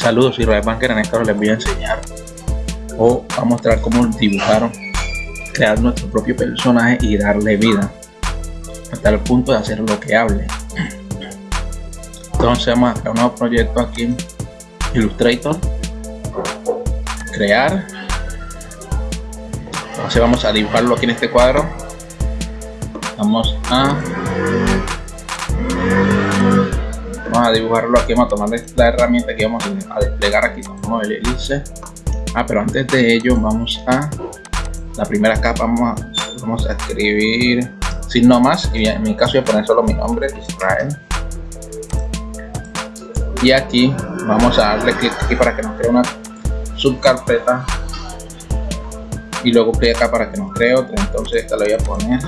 Saludos, Ray Banker. En esta hora les voy a enseñar o a mostrar cómo dibujar, crear nuestro propio personaje y darle vida hasta el punto de hacer lo que hable. Entonces vamos a crear un nuevo proyecto aquí en Illustrator, crear. Entonces vamos a dibujarlo aquí en este cuadro. Vamos a vamos a dibujarlo aquí vamos a tomar la herramienta que vamos a desplegar aquí como el hélice ah pero antes de ello vamos a la primera capa vamos a, vamos a escribir sin no más y en mi caso voy a poner solo mi nombre Israel. Y aquí vamos a darle clic aquí para que nos cree una subcarpeta. Y luego clic acá para que nos cree otra entonces esta la voy a poner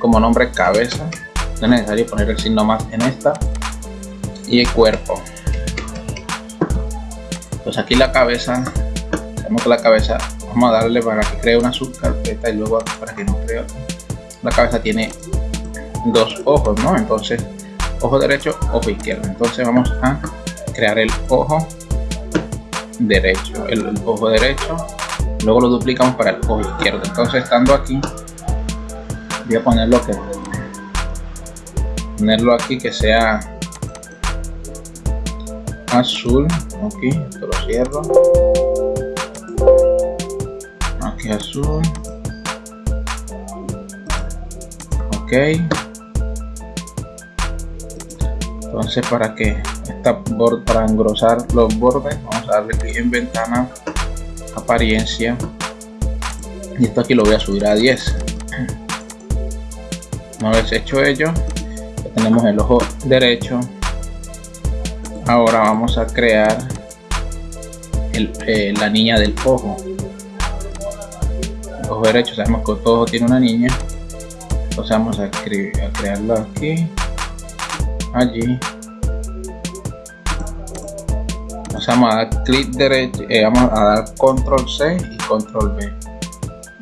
como nombre cabeza. No es necesario poner el signo más en esta y el cuerpo. Pues aquí la cabeza la cabeza vamos a darle para que cree una subcarpeta y luego para que no cree la cabeza tiene dos ojos no entonces ojo derecho ojo izquierdo. Entonces vamos a crear el ojo derecho el, ojo derecho. Luego lo duplicamos para el ojo izquierdo. Entonces estando aquí voy a ponerlo que ponerlo aquí que sea azul. Aquí esto lo cierro. Aquí azul. Ok. Entonces para que esta para engrosar los bordes vamos a darle clic en ventana apariencia. Y esto aquí lo voy a subir a 10 una vez hecho ello tenemos el ojo derecho ahora vamos a crear eh, la niña del ojo. El ojo derecho sabemos que todo tiene una niña. Entonces vamos a, a crearlo aquí. Allí. Vamos a dar clic derecho eh, vamos a dar control C y control B.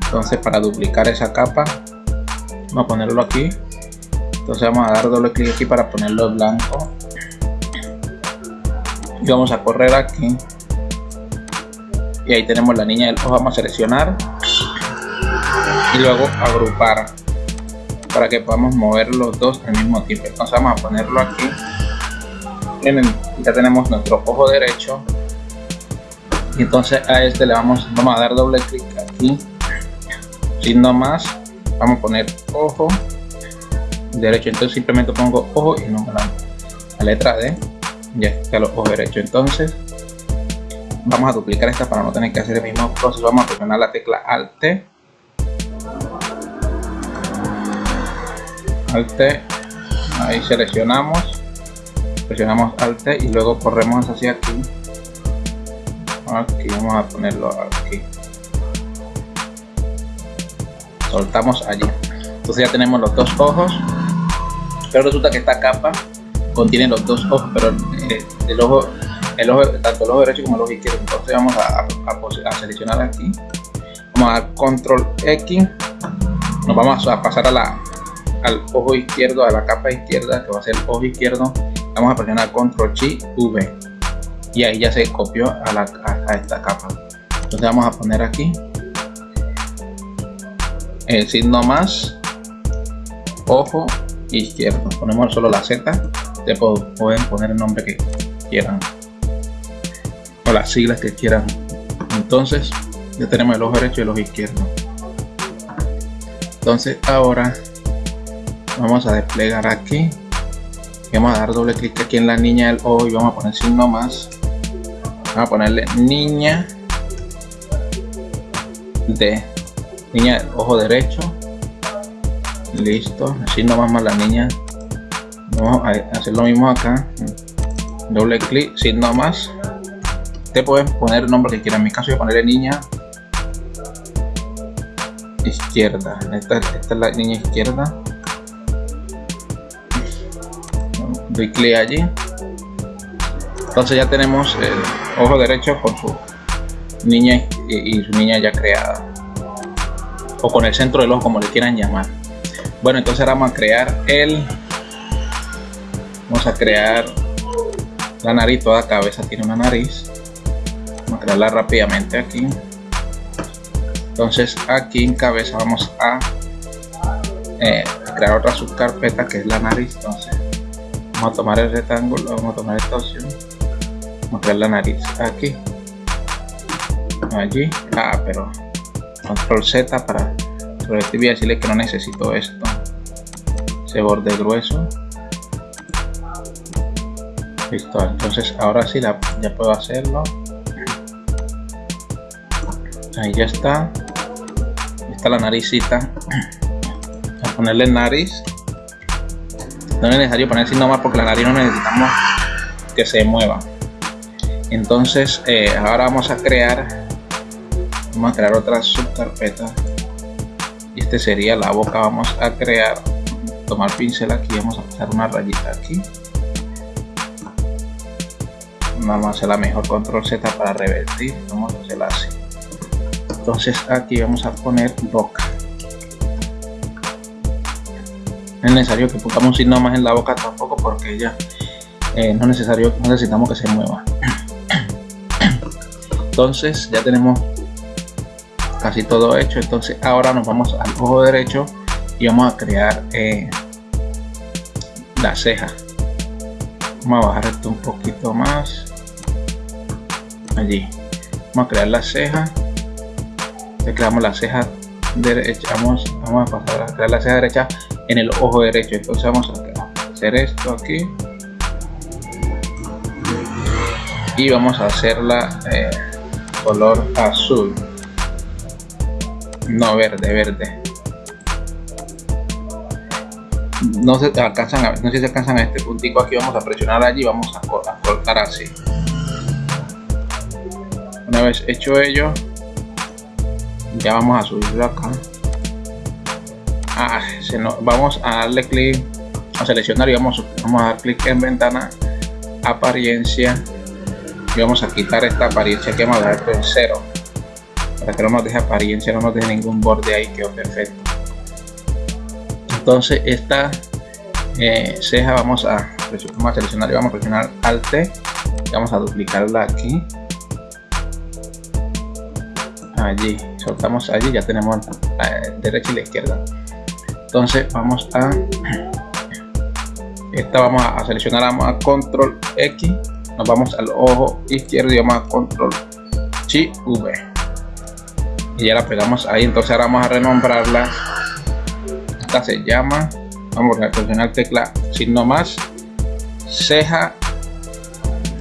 Entonces para duplicar esa capa vamos a ponerlo aquí. Entonces vamos a dar doble clic aquí para ponerlo blanco y vamos a correr aquí. Y ahí tenemos la niña del ojo vamos a seleccionar. Y luego agrupar para que podamos mover los dos al mismo tiempo. Entonces vamos a ponerlo aquí. Ya tenemos nuestro ojo derecho. Y entonces a este le vamos vamos a dar doble clic aquí. No más vamos a poner ojo derecho. Entonces simplemente pongo ojo y no la, la letra D ya está los ojos derechos entonces vamos a duplicar esta para no tener que hacer el mismo proceso. Vamos a presionar la tecla alt. Alt. Ahí seleccionamos. Presionamos alt y luego corremos hacia aquí. Aquí vamos a ponerlo aquí. Soltamos allí. Entonces ya tenemos los dos ojos. Pero resulta que esta capa contiene los dos ojos pero el ojo el ojo tanto el ojo derecho como el ojo izquierdo. Entonces vamos a, seleccionar aquí. Vamos a dar control x. Nos vamos a pasar a la al ojo izquierdo a la capa izquierda que va a ser el ojo izquierdo. Vamos a presionar control G V. Y ahí ya se copió a, la, a esta capa. Entonces vamos a poner aquí el signo más ojo izquierdo. Ponemos solo la z te pueden poner el nombre que quieran. O las siglas que quieran. Entonces ya tenemos el ojo derecho y el ojo izquierdo. Entonces ahora vamos a desplegar aquí. Vamos a dar doble clic aquí en la niña del ojo y vamos a poner signo más. Vamos a ponerle niña de niña del ojo derecho. Listo. Así nomás más la niña hacer lo mismo acá. Doble clic sin más. Te pueden poner el nombre que quieran en mi caso voy a ponerle niña izquierda. Esta, esta es la niña izquierda. Doy clic allí. Entonces ya tenemos el ojo derecho con su niña y, y su niña ya creada. O con el centro del ojo como le quieran llamar. Bueno entonces ahora vamos a crear el vamos a crear la nariz toda cabeza tiene una nariz. Vamos a crearla rápidamente aquí. Entonces aquí en cabeza vamos a eh, crear otra subcarpeta que es la nariz. Entonces vamos a tomar el rectángulo vamos a tomar esta opción. Vamos a crear la nariz aquí. Allí. Ah pero control z para sobre este voy a decirle que no necesito esto. Ese borde grueso listo entonces ahora sí la, ya puedo hacerlo. Ahí ya está. Está la naricita. A ponerle nariz. No es necesario poner sin nomás porque la nariz no necesitamos que se mueva. Entonces eh, ahora vamos a crear vamos a crear otra subcarpeta. Y este sería la boca. Vamos a crear tomar pincel aquí. Vamos a pasar una rayita aquí vamos a hacer la mejor control z para revertir vamos a hacerla así entonces aquí vamos a poner boca. No es necesario que pongamos signo más en la boca tampoco porque ya eh, no es necesario necesitamos que se mueva. Entonces ya tenemos casi todo hecho. Entonces ahora nos vamos al ojo derecho y vamos a crear eh, la ceja. Vamos a bajar esto un poquito más allí. Vamos a crear la ceja. Creamos la ceja derecha. Vamos, vamos a pasar a crear la ceja derecha en el ojo derecho. Entonces vamos a hacer esto aquí. Y vamos a hacerla eh, color azul. No verde verde. No se alcanzan a, no si se alcanzan a este puntico aquí. Vamos a presionar allí vamos a, a cortar así una vez hecho ello ya vamos a subirlo acá. Ah, vamos a darle clic a seleccionar y vamos, a dar clic en ventana apariencia y vamos a quitar esta apariencia que vamos a dar en cero para que no nos deje apariencia no nos deje ningún borde ahí quedó perfecto. Entonces esta eh, ceja vamos a seleccionar y vamos a presionar alt y vamos a duplicarla aquí allí soltamos allí ya tenemos la derecha y la izquierda. Entonces vamos a esta vamos a seleccionar vamos a control x nos vamos al ojo izquierdo y vamos a control chi v. Y ya la pegamos ahí entonces ahora vamos a renombrarla. Esta se llama vamos a presionar tecla signo más ceja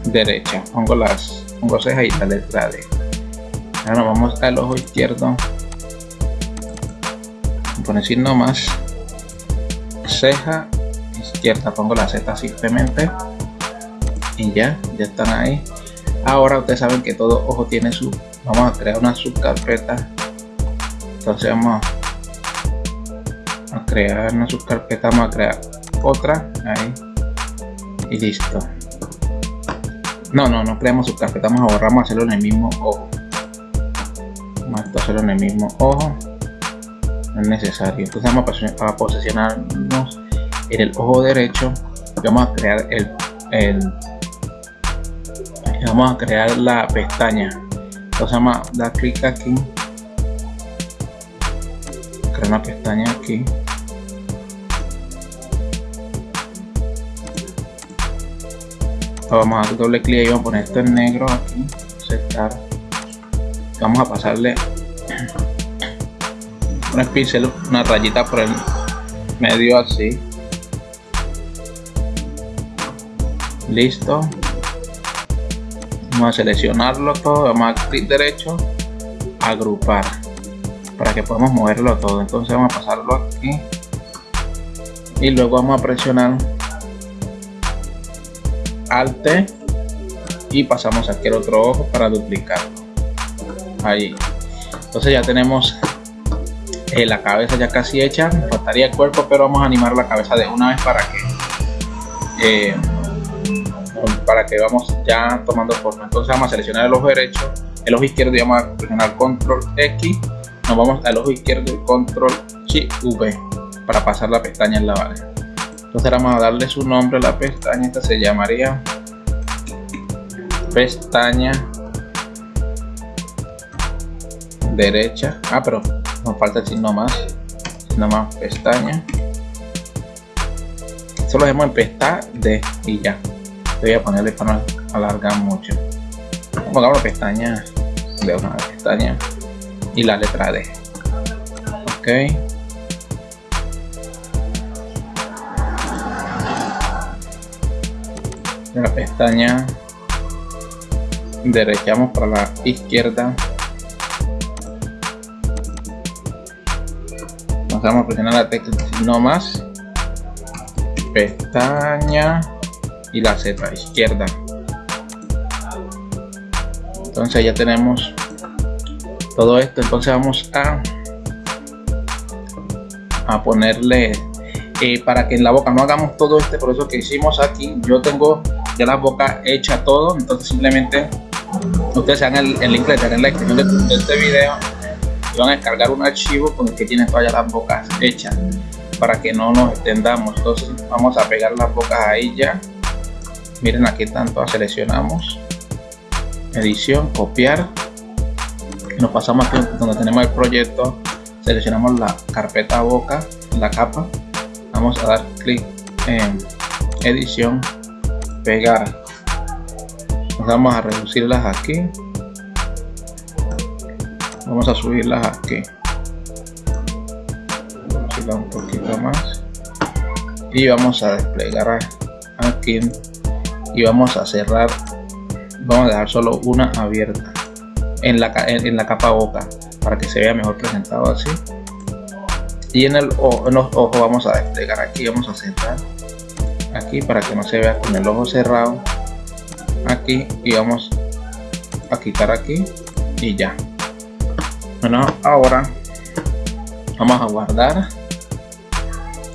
derecha. Pongo las pongo ceja y la letra D ahora vamos al ojo izquierdo. Poner signo más ceja izquierda pongo la z simplemente. Y ya ya están ahí. Ahora ustedes saben que todo ojo tiene su vamos a crear una subcarpeta. Entonces vamos a crear una subcarpeta vamos a crear otra ahí. Y listo. No no no creamos subcarpeta vamos a borrar vamos a hacerlo en el mismo ojo a hacerlo en el mismo. Ojo es necesario. Entonces vamos a posicionarnos en el ojo derecho. Vamos a crear el, el vamos a crear la pestaña. Entonces vamos a dar clic aquí. Crear una pestaña aquí. Vamos a dar doble clic y vamos a poner esto en negro aquí. Aceptar vamos a pasarle un pincel una rayita por el medio así. Listo. Vamos a seleccionarlo todo. Vamos a clic derecho agrupar para que podamos moverlo todo. Entonces vamos a pasarlo aquí. Y luego vamos a presionar alt y pasamos aquí el otro ojo para duplicarlo ahí. Entonces ya tenemos eh, la cabeza ya casi hecha. Faltaría el cuerpo pero vamos a animar la cabeza de una vez para que eh, para que vamos ya tomando forma. Entonces vamos a seleccionar el ojo derecho el ojo izquierdo y vamos a presionar control X. Nos vamos al ojo izquierdo y control Shift V para pasar la pestaña en la base entonces vamos a darle su nombre a la pestaña. Esta se llamaría pestaña derecha. Ah pero nos falta el signo más. Signo más pestaña. Solo dejemos en pestaña de y ya. Voy a ponerle para no alargar mucho. Pongamos la pestaña. De una pestaña. Y la letra D. Ok. La pestaña. Derechamos para la izquierda vamos a presionar la tecla no más. Pestaña y la Z izquierda. Entonces ya tenemos todo esto. Entonces vamos a a ponerle eh, para que en la boca no hagamos todo este proceso que hicimos aquí. Yo tengo ya la boca hecha todo. Entonces simplemente ustedes se el, el link en la descripción de, este video van a descargar un archivo con el que tienen todas las bocas hechas para que no nos extendamos. Entonces vamos a pegar las bocas ahí ya. Miren aquí todas seleccionamos. Edición copiar. Nos pasamos aquí donde tenemos el proyecto. Seleccionamos la carpeta boca la capa. Vamos a dar clic en edición pegar. Vamos a reducirlas aquí vamos a subirlas aquí. Vamos a un poquito más. Y vamos a desplegar aquí. Y vamos a cerrar. Vamos a dejar solo una abierta. En la, en, la capa boca. Para que se vea mejor presentado así. Y en, el, en los ojos vamos a desplegar aquí. Vamos a cerrar. Aquí para que no se vea con el ojo cerrado. Aquí. Y vamos a quitar aquí. Y ya bueno ahora vamos a guardar.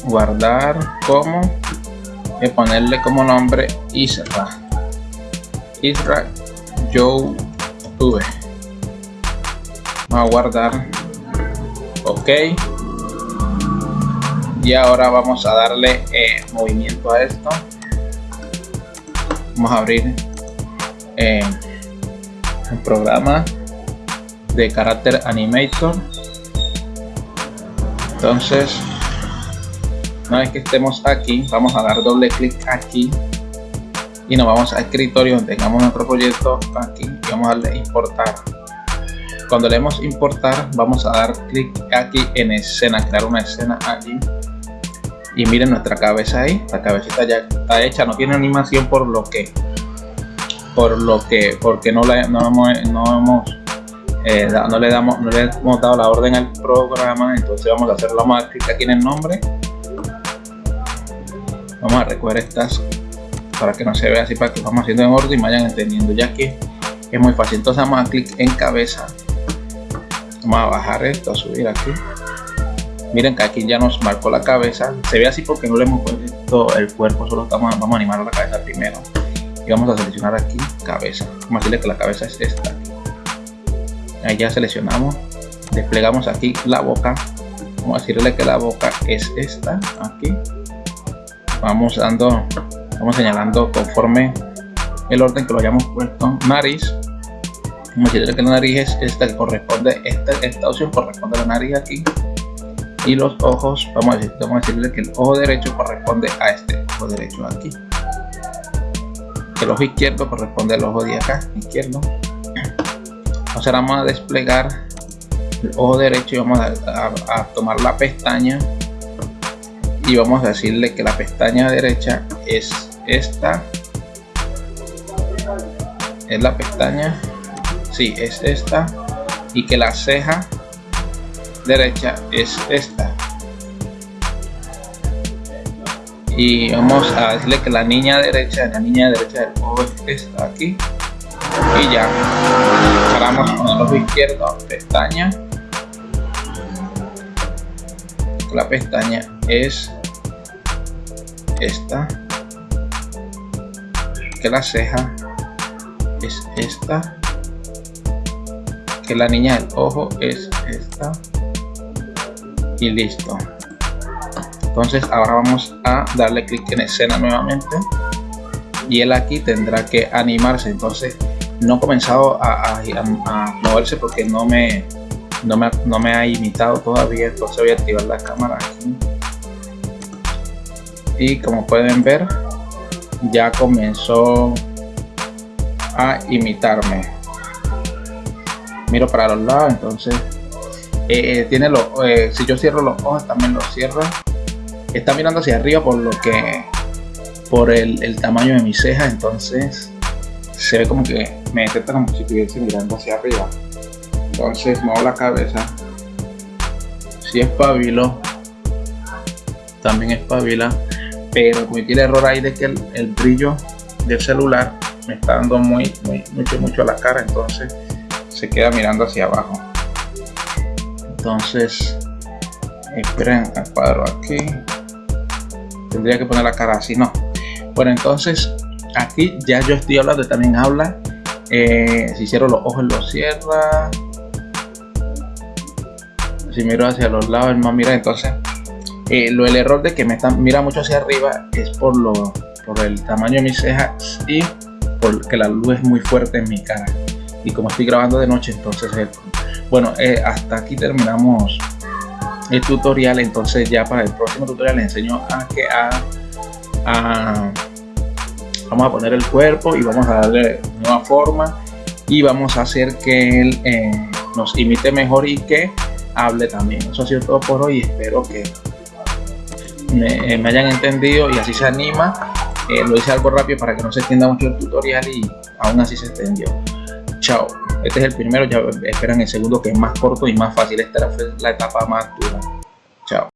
Guardar como y ponerle como nombre Isra. Isra V vamos a guardar. Ok. Y ahora vamos a darle eh, movimiento a esto. Vamos a abrir eh, el programa de carácter animator entonces una vez que estemos aquí vamos a dar doble clic aquí y nos vamos a escritorio donde tengamos nuestro proyecto aquí y vamos a darle importar. Cuando le demos importar vamos a dar clic aquí en escena crear una escena aquí. Y miren nuestra cabeza ahí la cabecita ya está hecha no tiene animación por lo que por lo que porque no, le, no hemos, no, hemos eh, no le damos no le hemos dado la orden al programa entonces vamos a hacerlo vamos a clic aquí en el nombre. Vamos a recoger estas para que no se vea así para que lo vamos haciendo en orden y vayan entendiendo. Ya que es muy fácil. Entonces vamos a clic en cabeza. Vamos a bajar esto a subir aquí. Miren que aquí ya nos marcó la cabeza. Se ve así porque no le hemos puesto el cuerpo solo estamos vamos a animar la cabeza primero. Y vamos a seleccionar aquí cabeza. Vamos a decirle que la cabeza es esta ya seleccionamos. Desplegamos aquí la boca. Vamos a decirle que la boca es esta aquí. Vamos dando vamos señalando conforme el orden que lo hayamos puesto. Nariz. Vamos a decirle que la nariz es esta que corresponde esta, esta opción corresponde a la nariz aquí. Y los ojos vamos a, decir, vamos a decirle que el ojo derecho corresponde a este ojo derecho aquí. El ojo izquierdo corresponde al ojo de acá izquierdo ahora vamos a desplegar el ojo derecho y vamos a, tomar la pestaña y vamos a decirle que la pestaña derecha es esta. Es la pestaña si sí, es esta. Y que la ceja derecha es esta. Y vamos a decirle que la niña derecha la niña derecha del ojo está aquí y ya. Paramos con el ojo izquierdo pestaña. La pestaña es esta. Que la ceja es esta. Que la niña del ojo es esta. Y listo. Entonces ahora vamos a darle clic en escena nuevamente. Y él aquí tendrá que animarse. Entonces no he comenzado a, moverse porque no me no me, no me ha imitado todavía entonces voy a activar la cámara aquí. Y como pueden ver ya comenzó a imitarme. Miro para los lados entonces eh, tiene los eh, si yo cierro los ojos también los cierra está mirando hacia arriba por lo que por el, el tamaño de mi ceja entonces se ve como que detecta como si estuviese mirando hacia arriba. Entonces muevo la cabeza. Si espabilo. También espabila. Pero cometí el error ahí de que el, brillo del celular me está dando muy, muy mucho mucho a la cara. Entonces se queda mirando hacia abajo. Entonces esperen al cuadro aquí. Tendría que poner la cara así no. Bueno entonces aquí ya yo estoy hablando también habla eh, si cierro los ojos lo cierra. Si miro hacia los lados el más mira entonces eh, lo el error de que me está, mira mucho hacia arriba es por lo por el tamaño de mis cejas y porque la luz es muy fuerte en mi cara. Y como estoy grabando de noche entonces bueno eh, hasta aquí terminamos el tutorial. Entonces ya para el próximo tutorial les enseño a que a, vamos a poner el cuerpo y vamos a darle nueva forma y vamos a hacer que él eh, nos imite mejor y que hable también. Eso ha sido todo por hoy espero que me, me hayan entendido y así se anima. Eh, lo hice algo rápido para que no se extienda mucho el tutorial y aún así se extendió. Chao. Este es el primero ya esperan el segundo que es más corto y más fácil. Esta es la etapa más dura. Chao